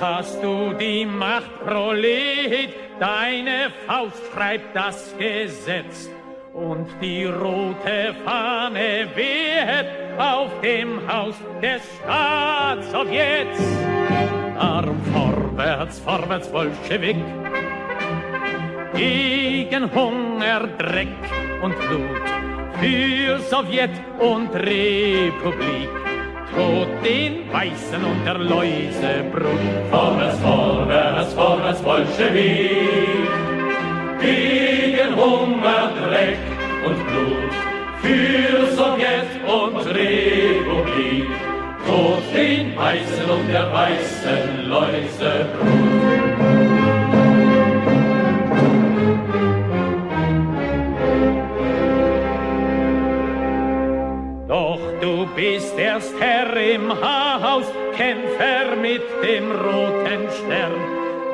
hast du die Macht, Prolet, deine Faust schreibt das Gesetz. Und die rote Fahne weht auf dem Haus des Staatssowjets. Darum vorwärts, vorwärts, Bolschewik, gegen Hunger, Dreck und Blut, für Sowjet und Republik. Tod den Weißen und der Läuse Brut. Vorwärts, vorwärts, vorwärts, Bolschewik, gegen Hunger, Dreck und Blut, für Sowjet und Republik. Tod den Weißen und der weißen Läuse Brut. Doch du bist erst Herr im Haus, Kämpfer mit dem roten Stern.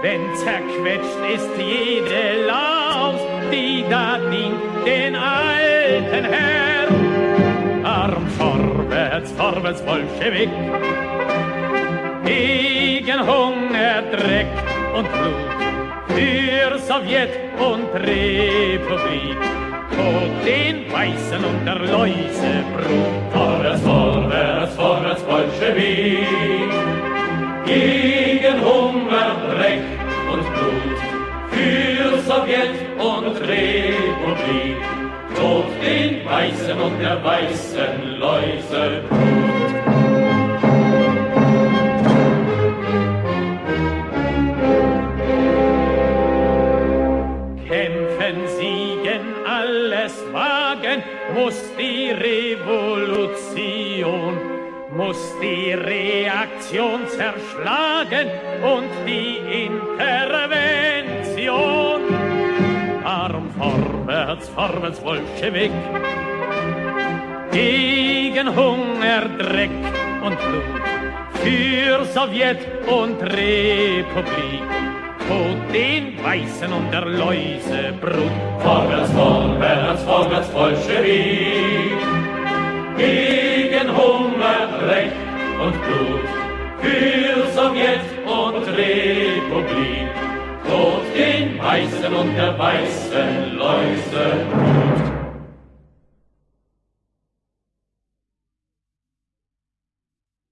Wenn zerquetscht ist jede Laus, die da dient den alten Herrn. Arm vorwärts, vorwärts, Bolschewik, gegen Hunger, Dreck und Blut, für Sowjet und Republik. Den Weißen und der Läuse Brut. Vorwärts, vorwärts, vorwärts, Bolschewik, gegen Hunger, Dreck und Blut, für Sowjet und Republik. Tod den Weißen und der weißen Läuse Brut. Kämpfen, siegen, alles wagen, muss die Revolution, muss die Reaktion zerschlagen und die Intervention. Darum vorwärts, vorwärts, Bolschewik, gegen Hunger, Dreck und Blut, für Sowjet und Republik. Tod Weißen und der Läuse Brut. Vorwärts, vorwärts, vorwärts, Bolschewik, gegen Hunger, Dreck und Blut, für Sowjet und Republik. Tod den Weißen und der weißen Läuse Brut.